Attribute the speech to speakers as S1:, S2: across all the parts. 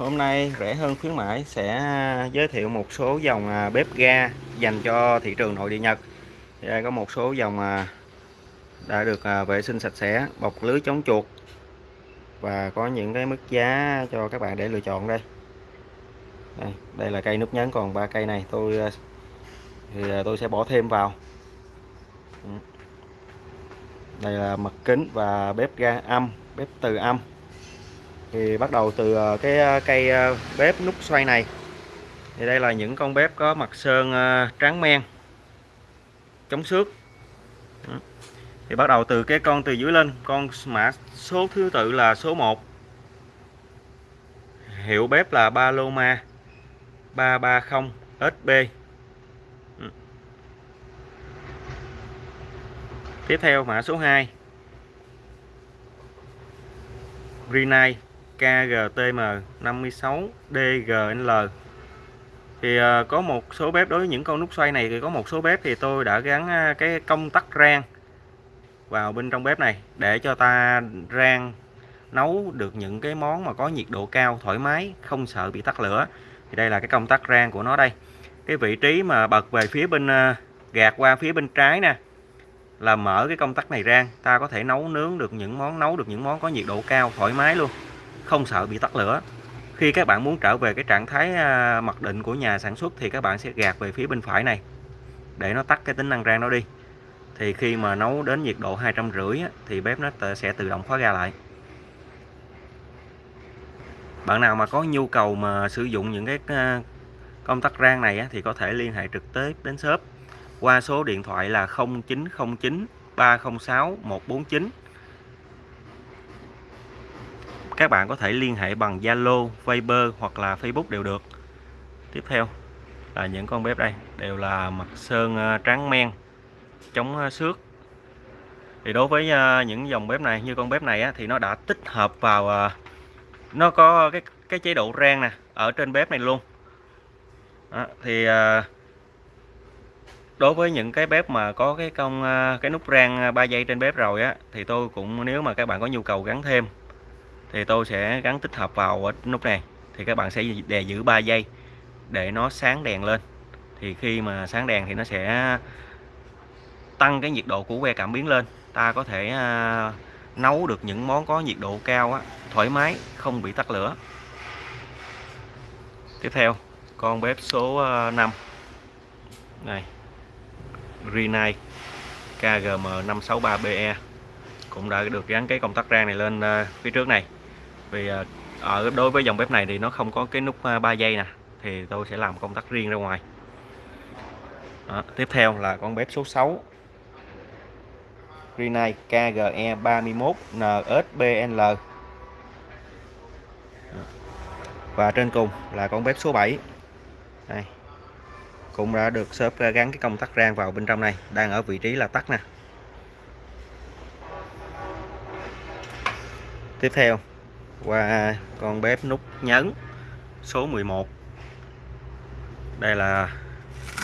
S1: Hôm nay rẻ hơn khuyến mãi sẽ à, giới thiệu một số dòng à, bếp ga dành cho thị trường nội địa Nhật. Thì đây có một số dòng à, đã được vệ sinh sạch sẽ, bọc lưới chống chuột và có những cái mức giá cho các bạn để lựa chọn đây. Đây, đây là cây nút nhấn còn ba cây này tôi thì tôi sẽ bỏ thêm vào. Ừ. Đây là mặt kính và bếp ga âm, bếp từ âm thì bắt đầu từ ờ, cái ờ, cây ờ, bếp nút xoay này. Thì đây là những con bếp có mặt sơn tráng men, chống xước. Thì bắt đầu từ cái con từ dưới lên, con mã số thứ tự là số 1 hiệu bếp là Paloma 330 SB ừ. tiếp theo mã số 2 Rinai KGTM56DGL thì ờ, có một số bếp, đối với những con nút xoay này thì có một số bếp thì tôi đã gắn ờ, cái công tắc rang vào bên trong bếp này để cho ta rang, nấu được những cái món mà có nhiệt độ cao, thoải mái, không sợ bị tắt lửa. Thì đây là cái công tắc rang của nó đây. Cái vị trí mà bật về phía bên ờ, gạt qua phía bên trái nè, là mở cái công tắc này rang. Ta có thể nấu nướng được những món, nấu được những món có nhiệt độ cao, thoải mái luôn không sợ bị tắt lửa. Khi các bạn muốn trở về cái trạng thái à, mặc định của nhà sản xuất thì các bạn sẽ gạt về phía bên phải này, để nó tắt cái tính năng rang nó đi. Thì khi mà nấu đến nhiệt độ hai trăm rưỡi thì bếp nó sẽ tự động khóa ga lại. Bạn nào mà có nhu cầu mà sử dụng những cái à, công tắc rang này thì có thể liên hệ trực tiếp đến shop qua số điện thoại là 0909 306 149 các bạn có thể liên hệ bằng Zalo, Viber hoặc là Facebook đều được. Tiếp theo là những con bếp đây đều là mặt sơn ờ, trắng men chống ờ, xước. Thì đối với ờ, những dòng bếp này như con bếp này thì nó đã tích hợp vào nó có cái cái chế độ rang nè ở trên bếp này luôn. Đó, thì đối với những cái bếp mà có cái công cái nút rang 3 giây trên bếp rồi á thì tôi cũng nếu mà các bạn có nhu cầu gắn thêm thì tôi sẽ gắn tích hợp vào ở nút này. Thì các bạn sẽ đè giữ 3 giây để nó sáng đèn lên. Thì khi mà sáng đèn thì nó sẽ tăng cái nhiệt độ của que cảm biến lên. Ta có thể à, nấu được những món có nhiệt độ cao á, thoải mái không bị tắt lửa. Tiếp theo con bếp số à, 5 này Rinnai KGM 563BE cũng đã được gắn cái công tắc rang này lên à, phía trước này vì ở đối với dòng bếp này thì nó không có cái nút à, 3 dây giây nè thì tôi sẽ làm công tắc riêng ra ngoài. Đó, tiếp theo là con bếp số 6 Rinnai KGE 31 NSBL và trên cùng là con bếp số 7 đây. Cũng đã được shop gắn cái công tắc rang vào bên trong này đang ở vị trí là tắt nè. Tiếp theo qua con bếp nút nhấn số 11 đây là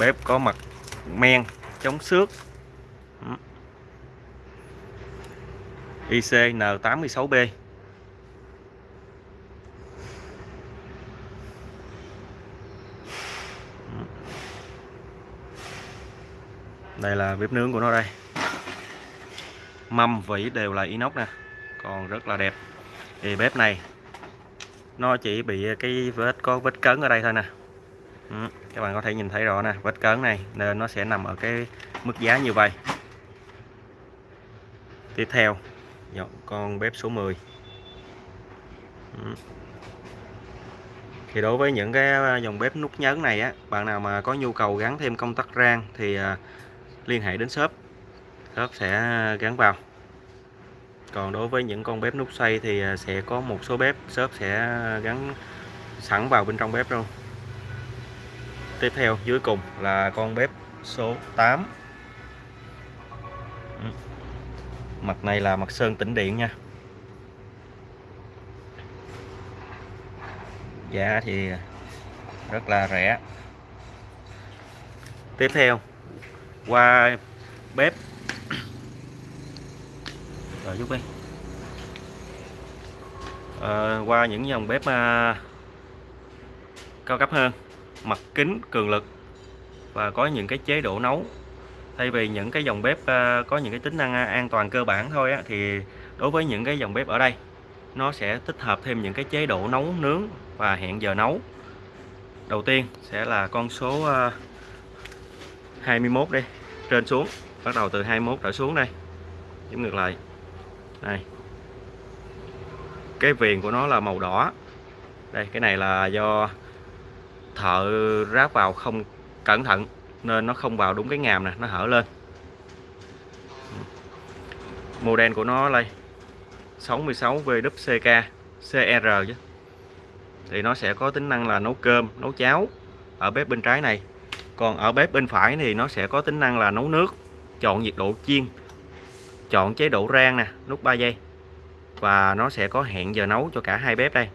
S1: bếp có mặt men chống xước. ICN86B đây là bếp nướng của nó đây. Mâm vỉ đều là inox nè, còn rất là đẹp thì bếp này nó chỉ bị cái vết có vết cấn ở đây thôi nè. Ừ, các bạn có thể nhìn thấy rõ nè vết cấn này nên nó sẽ nằm ở cái mức giá như vậy. Tiếp theo con bếp số 10 ừ. thì đối với những cái à, dòng bếp nút nhấn này á bạn nào mà có nhu cầu gắn thêm công tắc rang thì à, liên hệ đến shop. Shop sẽ à, gắn vào còn đối với những con bếp nút xoay thì à, sẽ có một số bếp, shop sẽ gắn sẵn vào bên trong bếp luôn. Tiếp theo, dưới cùng là con bếp số 8 ừ. mặt này là mặt sơn tĩnh điện nha. Giá thì rất là rẻ. Tiếp theo, qua bếp rồi giúp đi à, qua những dòng bếp à, cao cấp hơn mặt kính cường lực và có những cái chế độ nấu. Thay vì những cái dòng bếp à, có những cái tính năng à, an toàn cơ bản thôi á, thì đối với những cái dòng bếp ở đây nó sẽ tích hợp thêm những cái chế độ nấu nướng và hẹn giờ nấu. Đầu tiên sẽ là con số à, 21 đi trên xuống bắt đầu từ 21 trở xuống đây. Giống ngược lại đây. Cái viền của nó là màu đỏ. Đây, cái này là do thợ ráp vào không cẩn thận, nên nó không vào đúng cái ngàm nè, nó hở lên. Model của nó đây 66 VWCK CR chứ. Thì nó sẽ có tính năng là nấu cơm, nấu cháo ở bếp bên trái này. Còn ở bếp bên phải thì nó sẽ có tính năng là nấu nước, chọn nhiệt độ chiên chọn chế độ rang nè, nút 3 giây. Và nó sẽ có hẹn giờ nấu cho cả hai bếp đây.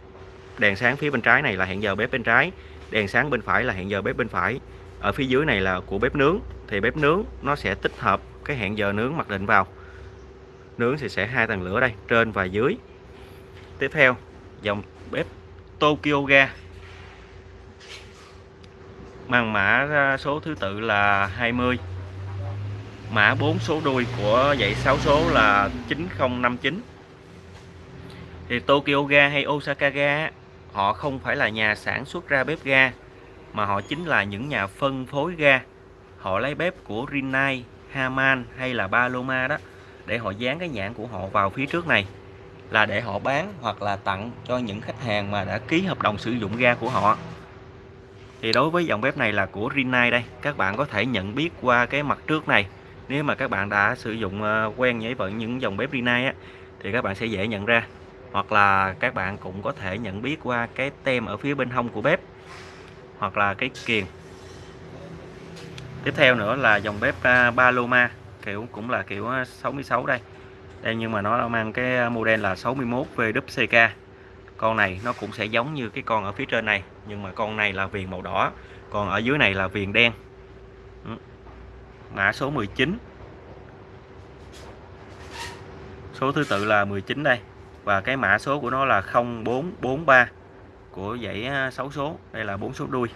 S1: Đèn sáng phía bên trái này là hẹn giờ bếp bên trái, đèn sáng bên phải là hẹn giờ bếp bên phải. Ở phía dưới này là của bếp nướng, thì bếp nướng nó sẽ tích hợp cái hẹn giờ nướng mặc định vào. Nướng thì sẽ hai tầng lửa đây, trên và dưới. Tiếp theo, dòng bếp Tokyo ga. Mang mã số thứ tự là 20 mã 4 số đuôi của dãy 6 số là 9059 thì Tokyo ga hay Osaka ga họ không phải là nhà sản xuất ra bếp ga mà họ chính là những nhà phân phối ga. Họ lấy bếp của Rinnai, Haman hay là Paloma đó để họ dán cái nhãn của họ vào phía trước này là để họ bán hoặc là tặng cho những khách hàng mà đã ký hợp đồng sử dụng ga của họ. Thì đối với dòng bếp này là của Rinnai đây các bạn có thể nhận biết qua cái mặt trước này nếu mà các bạn đã sử dụng ờ, quen với những dòng bếp Rinnai á, thì các bạn sẽ dễ nhận ra. Hoặc là các bạn cũng có thể nhận biết qua cái tem ở phía bên hông của bếp, hoặc là cái kiềng. Tiếp theo nữa là dòng bếp à, Paloma, kiểu cũng là kiểu ờ, 66 đây. Đây nhưng mà nó mang cái ờ, model là 61 VWCK con này nó cũng sẽ giống như cái con ở phía trên này, nhưng mà con này là viền màu đỏ, còn ở dưới này là viền đen. Ừ mã số 19 số thứ tự là 19 đây. Và cái mã số của nó là 0443 của dãy à, 6 số. Đây là 4 số đuôi.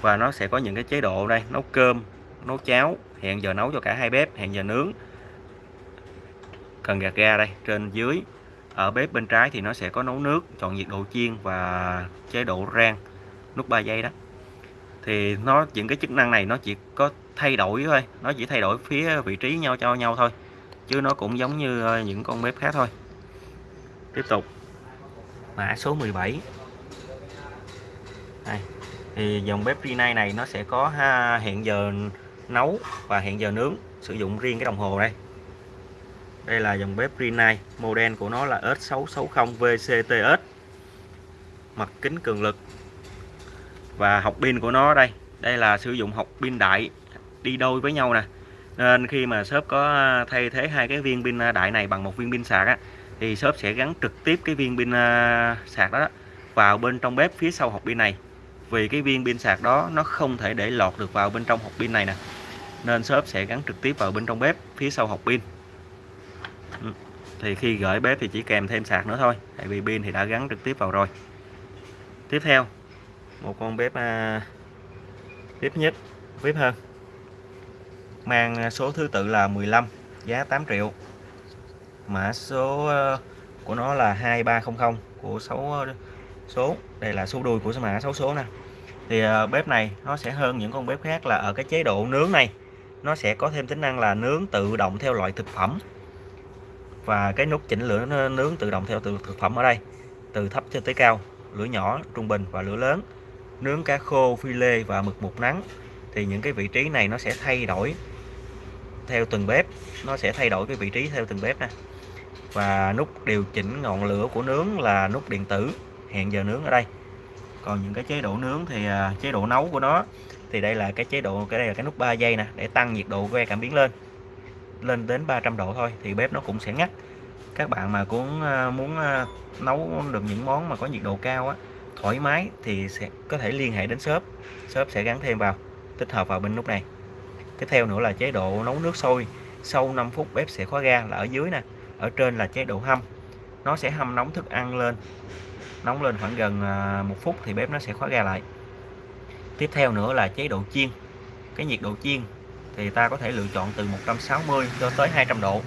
S1: Và nó sẽ có những cái chế độ đây. Nấu cơm, nấu cháo, hẹn giờ nấu cho cả hai bếp, hẹn giờ nướng. Cần gạt ga đây, trên dưới. Ở bếp bên trái thì nó sẽ có nấu nước, chọn nhiệt độ chiên và chế độ rang, nút 3 giây đó. Thì nó, những cái chức năng này nó chỉ có thay đổi thôi. Nó chỉ thay đổi phía vị trí nhau cho nhau thôi. Chứ nó cũng giống như ờ, những con bếp khác thôi. Tiếp tục. Mã số 17 đây. thì dòng bếp Rinnai này nó sẽ có ha, hẹn giờ nấu và hẹn giờ nướng sử dụng riêng cái đồng hồ đây. Đây là dòng bếp Rinnai. Model của nó là S660 VCTS mặt kính cường lực. Và học pin của nó đây. Đây là sử dụng học pin đại đi đôi với nhau nè. Nên khi mà shop có à, thay thế hai cái viên pin à, đại này bằng một viên pin sạc á thì shop sẽ gắn trực tiếp cái viên pin à, sạc đó vào bên trong bếp phía sau hộp pin này. Vì cái viên pin sạc đó nó không thể để lọt được vào bên trong hộp pin này nè. Nên shop sẽ gắn trực tiếp vào bên trong bếp phía sau hộp pin. Ừ, thì khi gửi bếp thì chỉ kèm thêm sạc nữa thôi tại vì pin thì đã gắn trực tiếp vào rồi. Tiếp theo một con bếp à, tiếp nhất bếp hơn mang à, số thứ tự là 15 giá 8 triệu. Mã số ờ, của nó là 2300 của 6 ờ, số, đây là số đuôi của mã 6 số nè. Thì ờ, bếp này nó sẽ hơn những con bếp khác là ở cái chế độ nướng này, nó sẽ có thêm tính năng là nướng tự động theo loại thực phẩm. Và cái nút chỉnh lửa nướng tự động theo từ thực phẩm ở đây, từ thấp cho tới cao, lửa nhỏ, trung bình và lửa lớn. Nướng cá khô, phi lê và mực một nắng. Thì những cái vị trí này nó sẽ thay đổi theo từng bếp. Nó sẽ thay đổi cái vị trí theo từng bếp nè. Và nút điều chỉnh ngọn lửa của nướng là nút điện tử. Hẹn giờ nướng ở đây. Còn những cái chế độ nướng thì à, chế độ nấu của nó thì đây là cái chế độ cái đây là cái nút 3 giây nè để tăng nhiệt độ que cảm biến lên. Lên đến 300 độ thôi thì bếp nó cũng sẽ ngắt. Các bạn mà cũng à, muốn à, nấu được những món mà có nhiệt độ cao á thoải mái thì sẽ có thể liên hệ đến shop. Shop sẽ gắn thêm vào tích hợp vào bên nút này tiếp theo nữa là chế độ nấu nước sôi. Sau 5 phút bếp sẽ khóa ga là ở dưới nè. Ở trên là chế độ hâm. Nó sẽ hâm nóng thức ăn lên. Nóng lên khoảng gần à, một phút thì bếp nó sẽ khóa ga lại. Tiếp theo nữa là chế độ chiên. Cái nhiệt độ chiên thì ta có thể lựa chọn từ 160 cho tới 200 độ.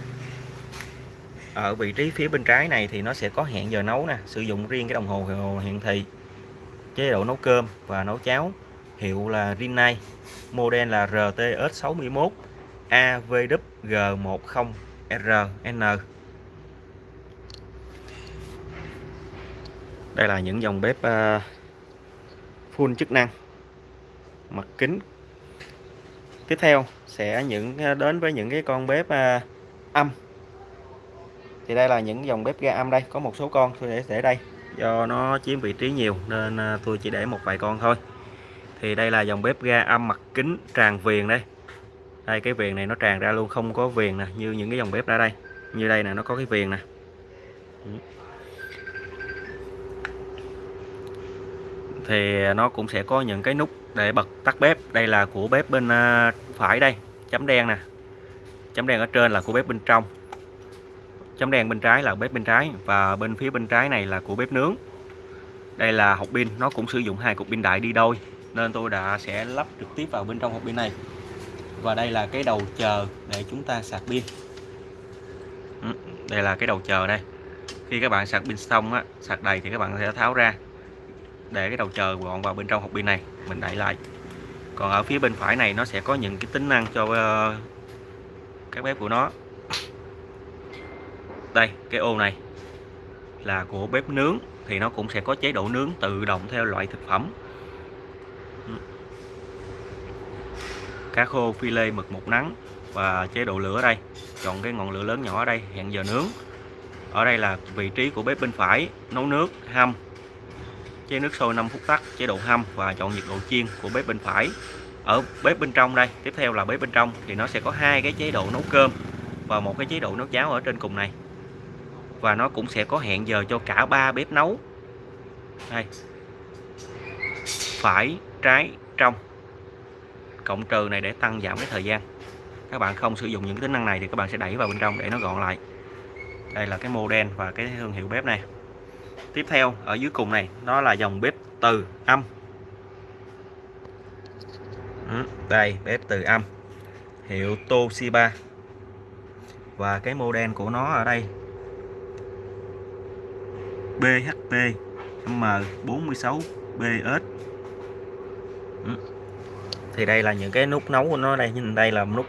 S1: Ở vị trí phía bên trái này thì nó sẽ có hẹn giờ nấu nè. Sử dụng riêng cái đồng hồ hiển thị. Chế độ nấu cơm và nấu cháo hiệu là Rinnai, model là RTS61 AVWG10RN đây là những dòng bếp ờ, full chức năng, mặt kính. Tiếp theo sẽ những ờ, đến với những cái con bếp ờ, âm. Thì đây là những dòng bếp ga âm đây, có một số con tôi để để đây, do nó chiếm vị trí nhiều nên tôi chỉ để một vài con thôi thì đây là dòng bếp ga âm mặt kính tràn viền đây. Đây, cái viền này nó tràn ra luôn, không có viền nè, như những cái dòng bếp ra đây. Như đây nè, nó có cái viền nè. Thì nó cũng sẽ có những cái nút để bật tắt bếp. Đây là của bếp bên à, phải đây, chấm đen nè. Chấm đen ở trên là của bếp bên trong. Chấm đen bên trái là bếp bên trái và bên phía bên trái này là của bếp nướng. Đây là hộp pin, nó cũng sử dụng hai cục pin đại đi đôi nên tôi đã sẽ lắp trực tiếp vào bên trong hộp pin này. Và đây là cái đầu chờ để chúng ta sạc pin. Ừ, đây là cái đầu chờ đây. Khi các bạn sạc pin xong á sạc đầy thì các bạn sẽ tháo ra để cái đầu chờ gọn vào bên trong hộp pin này. Mình đẩy lại. Còn ở phía bên phải này nó sẽ có những cái tính năng cho uh, các bếp của nó. Đây cái ô này là của bếp nướng thì nó cũng sẽ có chế độ nướng tự động theo loại thực phẩm. Cá khô phi lê mực một nắng và chế độ lửa đây. Chọn cái ngọn lửa lớn nhỏ ở đây, hẹn giờ nướng. Ở đây là vị trí của bếp bên phải, nấu nước, hâm. Chế nước sôi 5 phút tắt, chế độ hâm và chọn nhiệt độ chiên của bếp bên phải. Ở bếp bên trong đây, tiếp theo là bếp bên trong, thì nó sẽ có hai cái chế độ nấu cơm và một cái chế độ nấu cháo ở trên cùng này. Và nó cũng sẽ có hẹn giờ cho cả ba bếp nấu. Đây. Phải, trái, trong cộng trừ này để tăng giảm cái thời gian. Các bạn không sử dụng những tính năng này thì các bạn sẽ đẩy vào bên trong để nó gọn lại. Đây là cái model và cái thương hiệu bếp này. Tiếp theo, ở dưới cùng này, nó là dòng bếp từ âm. Ừ, đây, bếp từ âm. Hiệu Toshiba. Và cái model của nó ở đây. BHP M46BS thì đây là những cái nút nấu của nó đây. Nhìn đây là nút,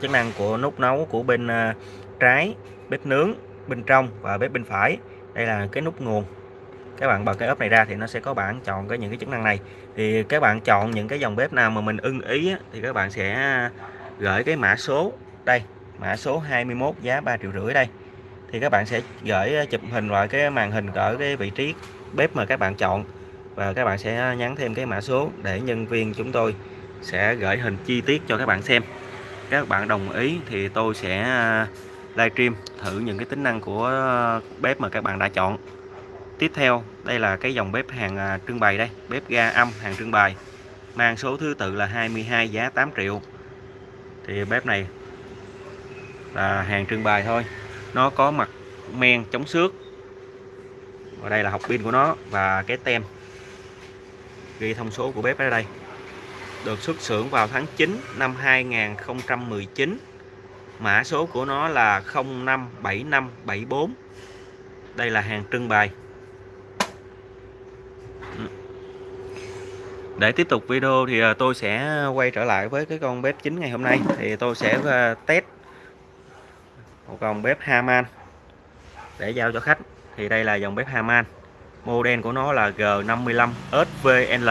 S1: chức năng của nút nấu của bên à, trái, bếp nướng, bên trong và bếp bên phải. Đây là cái nút nguồn. Các bạn bật cái ốp này ra thì nó sẽ có bảng chọn cái những cái chức năng này. Thì các bạn chọn những cái dòng bếp nào mà mình ưng ý thì các bạn sẽ à, gửi cái mã số đây, mã số 21 giá 3 triệu rưỡi đây. Thì các bạn sẽ gửi à, chụp hình vào cái màn hình ở cái vị trí bếp mà các bạn chọn. Và các bạn sẽ nhắn thêm cái mã số để nhân viên chúng tôi sẽ gửi hình chi tiết cho các bạn xem. Các bạn đồng ý thì tôi sẽ à, livestream thử những cái tính năng của bếp mà các bạn đã chọn. Tiếp theo, đây là cái dòng bếp hàng à, trưng bày đây, bếp ga âm hàng trưng bày, mang số thứ tự là 22 giá 8 triệu. Thì bếp này là hàng trưng bày thôi, nó có mặt men chống xước. Và đây là học pin của nó và cái tem ghi thông số của bếp ở đây được xuất xưởng vào tháng 9 năm 2019 mã số của nó là 057574 đây là hàng trưng bày. Ừ. Để tiếp tục video thì à, tôi sẽ quay trở lại với cái con bếp chính ngày hôm nay. Thì tôi sẽ à, test một con bếp Haman để giao cho khách. Thì đây là dòng bếp Haman. Model của nó là G55 SVL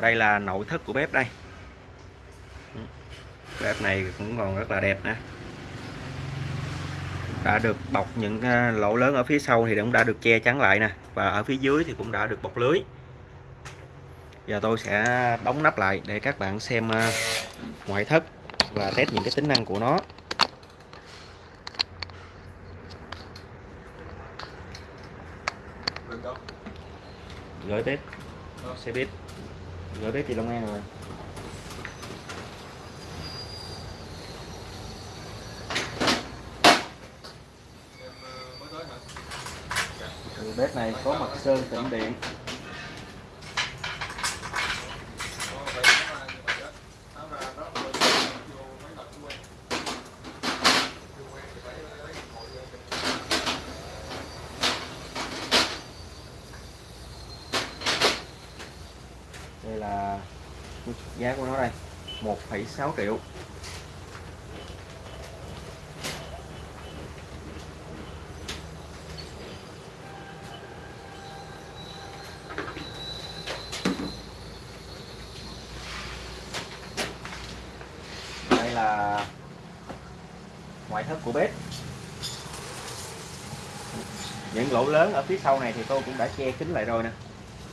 S1: đây là nội thất của bếp đây. Bếp này cũng còn rất là đẹp nè. Đã được bọc những à, lỗ lớn ở phía sau thì cũng đã được che chắn lại nè. Và ở phía dưới thì cũng đã được bọc lưới. Giờ tôi sẽ đóng nắp lại để các bạn xem à, ngoại thất và test những cái tính năng của nó. Gửi bếp xe bếp gửi bếp thì Long An rồi. Thì bếp này có mặt sơn tĩnh điện đây là giá của nó đây 1,6 triệu. Đây là ngoại thất của bếp. Những lỗ lớn ở phía sau này thì tôi cũng đã che kín lại rồi nè.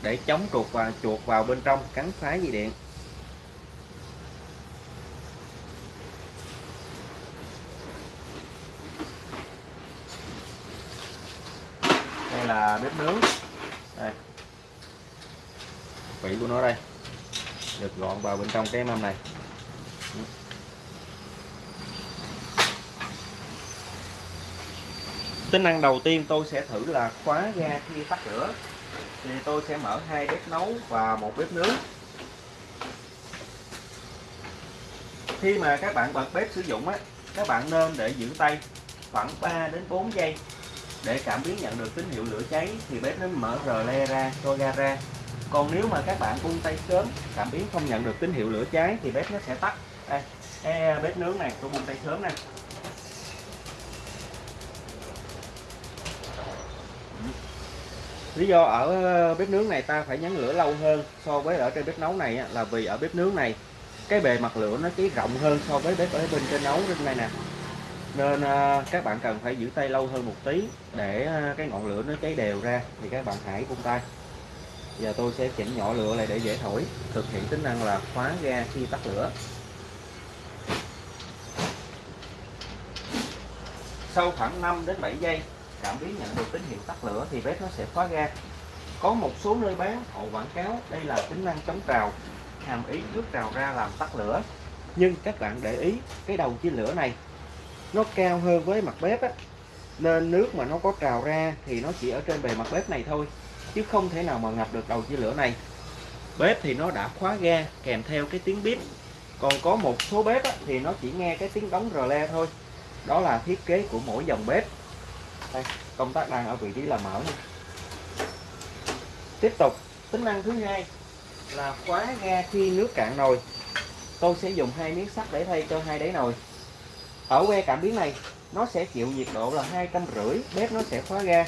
S1: Để chống chuột và chuột vào bên trong cắn phá dây điện. Là bếp nướng. Đây. Vị của nó đây. Được gọn vào bên trong cái mâm này. Tính năng đầu tiên tôi sẽ thử là khóa ga khi tắt lửa. Thì tôi sẽ mở hai bếp nấu và một bếp nướng. Khi mà các bạn bật bếp sử dụng á, các bạn nên để giữ tay khoảng 3 đến 4 giây để cảm biến nhận được tín hiệu lửa cháy thì bếp nó mở rờ le ra, cho ga ra. Còn nếu mà các bạn buông tay sớm, cảm biến không nhận được tín hiệu lửa cháy thì bếp nó sẽ tắt. Đây cái bếp nướng này, tôi buông tay sớm nè. Lý do ở ờ, bếp nướng này ta phải nhấn lửa lâu hơn so với ở trên bếp nấu này là vì ở bếp nướng này, cái bề mặt lửa nó chỉ rộng hơn so với bếp ở bên trên nấu trên này nè nên à, các bạn cần phải giữ tay lâu hơn một tí để à, cái ngọn lửa nó cháy đều ra. Thì các bạn hãy vung tay. Giờ tôi sẽ chỉnh nhỏ lửa lại để dễ thổi. Thực hiện tính năng là khóa ga khi tắt lửa. Sau khoảng 5 đến 7 giây, cảm biến nhận được tín hiệu tắt lửa thì bếp nó sẽ khóa ga. Có một số nơi bán, họ quảng cáo đây là tính năng chống trào, hàm ý nước trào ra làm tắt lửa. Nhưng các bạn để ý, cái đầu chia lửa này nó cao hơn với mặt bếp á. Nên nước mà nó có trào ra thì nó chỉ ở trên bề mặt bếp này thôi chứ không thể nào mà ngập được đầu chia lửa này. Bếp thì nó đã khóa ga kèm theo cái tiếng bếp còn có một số bếp á, thì nó chỉ nghe cái tiếng đóng rờ le thôi. Đó là thiết kế của mỗi dòng bếp. Đây, công tắc đang ở vị trí là mở nha tiếp tục tính năng thứ hai là khóa ga khi nước cạn nồi. Tôi sẽ dùng hai miếng sắt để thay cho hai đáy nồi ở que cảm biến này nó sẽ chịu nhiệt độ là hai trăm rưỡi bếp nó sẽ khóa ga.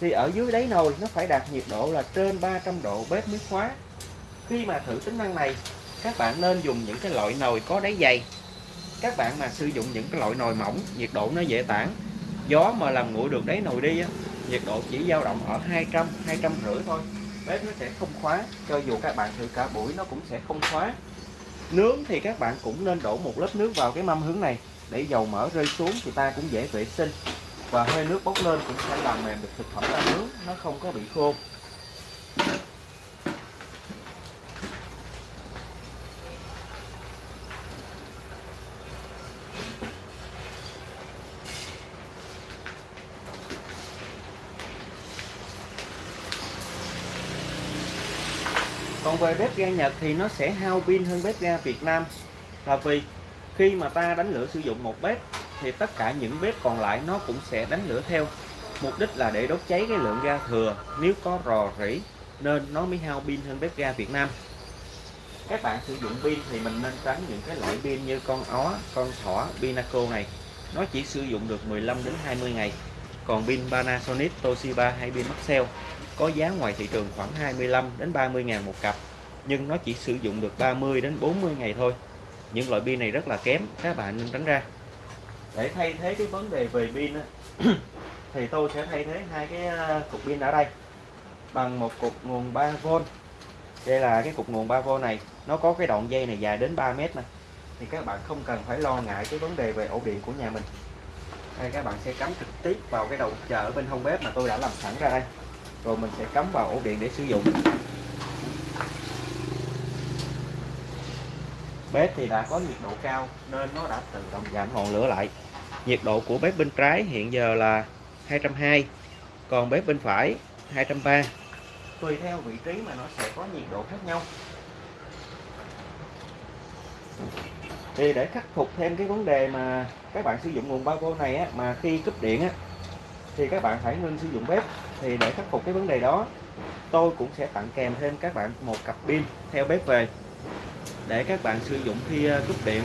S1: Thì ở dưới đáy nồi nó phải đạt nhiệt độ là trên 300 độ bếp mới khóa. Khi mà thử tính năng này các bạn nên dùng những cái loại nồi có đáy dày. Các bạn mà sử dụng những cái loại nồi mỏng nhiệt độ nó dễ tản. Gió mà làm nguội được đáy nồi đi á, nhiệt độ chỉ dao động ở 200 200 rưỡi thôi. Bếp nó sẽ không khóa cho dù các bạn thử cả buổi nó cũng sẽ không khóa. Nướng thì các bạn cũng nên đổ một lớp nước vào cái mâm hướng này để dầu mỡ rơi xuống thì ta cũng dễ vệ sinh. Và hơi nước bốc lên cũng sẽ làm mềm được thực phẩm ta nướng, nó không có bị khô. Còn về bếp ga Nhật thì nó sẽ hao pin hơn bếp ga Việt Nam. Là vì khi mà ta đánh lửa sử dụng một bếp, thì tất cả những bếp còn lại nó cũng sẽ đánh lửa theo. Mục đích là để đốt cháy cái lượng ga thừa. Nếu có rò rỉ, nên nó mới hao pin hơn bếp ga Việt Nam. Các bạn sử dụng pin thì mình nên tránh những cái loại pin như con ó, con thỏ, Pinaco này. Nó chỉ sử dụng được 15 đến 20 ngày. Còn pin Panasonic, Toshiba hay pin Maxell có giá ngoài thị trường khoảng 25 đến 30 ngàn một cặp. Nhưng nó chỉ sử dụng được 30 đến 40 ngày thôi những loại pin này rất là kém, các bạn nên tránh ra. Để thay thế cái vấn đề về pin thì tôi sẽ thay thế hai cái ờ, cục pin ở đây bằng một cục nguồn 3V đây là cái cục nguồn 3V này, nó có cái đoạn dây này dài đến 3 mét này thì các bạn không cần phải lo ngại cái vấn đề về ổ điện của nhà mình. Đây, các bạn sẽ cắm trực tiếp vào cái đầu chờ ở bên hông bếp mà tôi đã làm sẵn ra đây. Rồi mình sẽ cắm vào ổ điện để sử dụng. Bếp thì đã có nhiệt độ cao nên nó đã tự động giảm ngọn lửa lại. Nhiệt độ của bếp bên trái hiện giờ là 220 còn bếp bên phải 230 tùy theo vị trí mà nó sẽ có nhiệt độ khác nhau. Thì để khắc phục thêm cái vấn đề mà các bạn sử dụng nguồn bao vô này á, mà khi cúp điện á, thì các bạn phải ngưng sử dụng bếp. Thì để khắc phục cái vấn đề đó tôi cũng sẽ tặng kèm thêm các bạn một cặp pin theo bếp về để các bạn sử dụng khi ờ, cúp điện.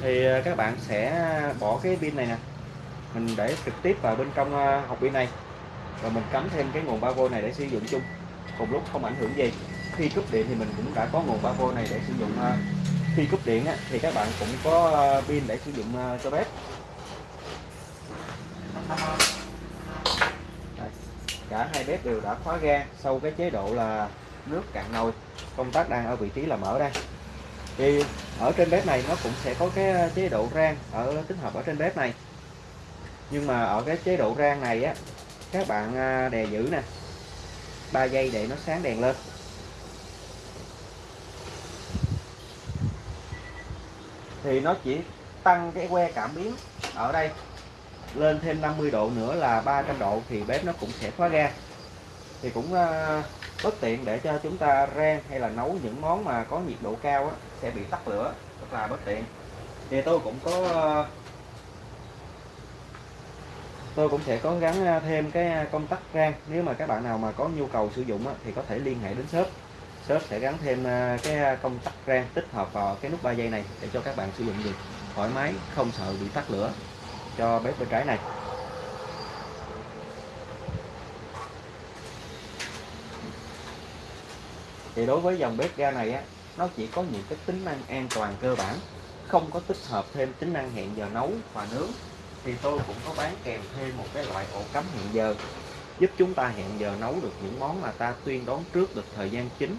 S1: Thì ờ, các bạn sẽ bỏ cái pin này nè. Mình để trực tiếp vào bên trong ờ, hộp pin này. Và mình cắm thêm cái nguồn 3V này để sử dụng chung. Cùng lúc không ảnh hưởng gì. Khi cúp điện thì mình cũng đã có nguồn 3V này để sử dụng khi cúp điện thì các bạn cũng có pin để sử dụng cho bếp. Đây. cả hai bếp đều đã khóa ga sau cái chế độ là nước cạn nồi. Công tắc đang ở vị trí là mở đây. Thì ở trên bếp này nó cũng sẽ có cái chế độ rang ở tích hợp ở trên bếp này. Nhưng mà ở cái chế độ rang này á, các bạn à, đè giữ nè. 3 giây để nó sáng đèn lên. Thì nó chỉ tăng cái que cảm biến ở đây. Lên thêm 50 độ nữa là 300 độ thì bếp nó cũng sẽ khóa ga thì cũng à, bất tiện để cho chúng ta rang hay là nấu những món mà có nhiệt độ cao á, sẽ bị tắt lửa rất là bất tiện. Thì tôi cũng có tôi cũng sẽ có gắn thêm cái công tắc rang. Nếu mà các bạn nào mà có nhu cầu sử dụng á, thì có thể liên hệ đến shop. Shop sẽ gắn thêm cái công tắc rang tích hợp vào cái nút 3 giây này để cho các bạn sử dụng được. Thoải mái không sợ bị tắt lửa cho bếp bên trái này. Thì đối với dòng bếp ga này á, nó chỉ có những cái tính năng an toàn cơ bản, không có tích hợp thêm tính năng hẹn giờ nấu và nướng. Thì tôi cũng có bán kèm thêm một cái loại ổ cắm hẹn giờ, giúp chúng ta hẹn giờ nấu được những món mà ta tuyên đoán trước được thời gian chính.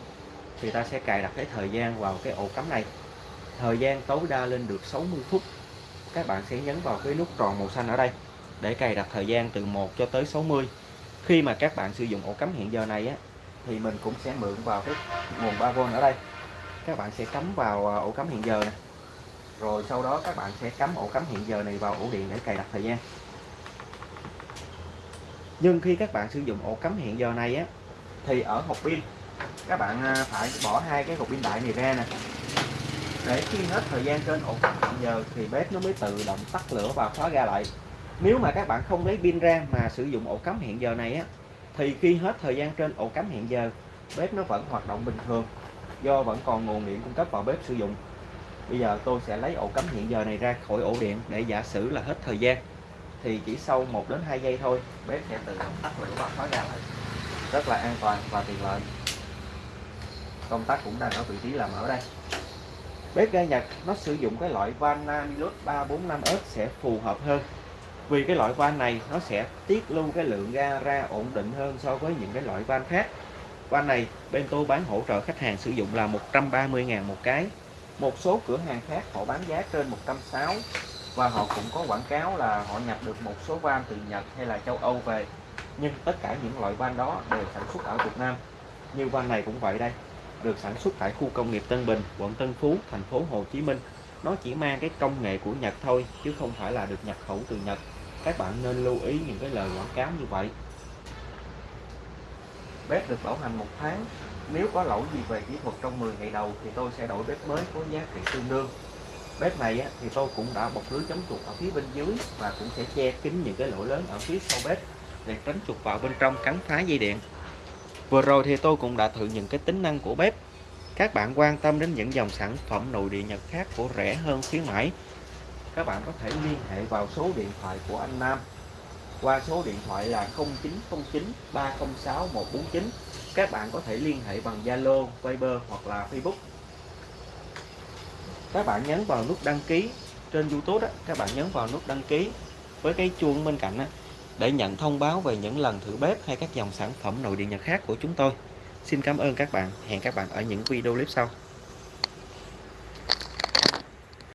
S1: Thì ta sẽ cài đặt cái thời gian vào cái ổ cắm này. Thời gian tối đa lên được 60 phút. Các bạn sẽ nhấn vào cái nút tròn màu xanh ở đây để cài đặt thời gian từ 1 cho tới 60 khi mà các bạn sử dụng ổ cắm hẹn giờ này á thì mình cũng sẽ mượn vào cái nguồn 3V ở đây. Các bạn sẽ cắm vào à, ổ cắm hiện giờ này rồi sau đó các bạn sẽ cắm ổ cắm hiện giờ này vào ổ điện để cài đặt thời gian. Nhưng khi các bạn sử dụng ổ cắm hiện giờ này á, thì ở hộp pin, các bạn à, phải bỏ hai cái hộp pin đại này ra nè. Để khi hết thời gian trên ổ cắm hiện giờ thì bếp nó mới tự động tắt lửa và khóa ga lại. Nếu mà các bạn không lấy pin ra mà sử dụng ổ cắm hiện giờ này á thì khi hết thời gian trên ổ cắm hẹn giờ, bếp nó vẫn hoạt động bình thường, do vẫn còn nguồn điện cung cấp vào bếp sử dụng. Bây giờ tôi sẽ lấy ổ cắm hẹn giờ này ra khỏi ổ điện để giả sử là hết thời gian. Thì chỉ sau 1 đến 2 giây thôi, bếp sẽ tự động tắt lửa và khóa ra lại rất là an toàn và tiện lợi. Công tắc cũng đang ở vị trí làm ở đây. Bếp ga Nhật nó sử dụng cái loại van Namilus 345S sẽ phù hợp hơn vì cái loại van này, nó sẽ tiết lưu cái lượng ga ra ổn định hơn so với những cái loại van khác. Van này, bên tôi bán hỗ trợ khách hàng sử dụng là 130.000 một cái. Một số cửa hàng khác họ bán giá trên 160 và họ cũng có quảng cáo là họ nhập được một số van từ Nhật hay là châu Âu về. Nhưng tất cả những loại van đó đều sản xuất ở Việt Nam. Như van này cũng vậy đây, được sản xuất tại khu công nghiệp Tân Bình, quận Tân Phú, thành phố Hồ Chí Minh. Nó chỉ mang cái công nghệ của Nhật thôi, chứ không phải là được nhập khẩu từ Nhật các bạn nên lưu ý những cái lời quảng cáo như vậy. Bếp được bảo hành một tháng. Nếu có lỗi gì về kỹ thuật trong 10 ngày đầu thì tôi sẽ đổi bếp mới có giá trị tương đương. Bếp này á, thì tôi cũng đã bọc lưới chống chuột ở phía bên dưới và cũng sẽ che kín những cái lỗ lớn ở phía sau bếp để tránh chuột vào bên trong cắn phá dây điện. Vừa rồi thì tôi cũng đã thử những cái tính năng của bếp. Các bạn quan tâm đến những dòng sản phẩm nội địa Nhật khác của rẻ hơn khuyến mãi các bạn có thể liên hệ vào số điện thoại của anh Nam. Qua số điện thoại là 0909 306 149 các bạn có thể liên hệ bằng Zalo, Viber hoặc là Facebook. Các bạn nhấn vào nút đăng ký. Trên YouTube đó, các bạn nhấn vào nút đăng ký với cái chuông bên cạnh đó, để nhận thông báo về những lần thử bếp hay các dòng sản phẩm nội địa Nhật khác của chúng tôi. Xin cảm ơn các bạn, hẹn các bạn ở những video clip sau.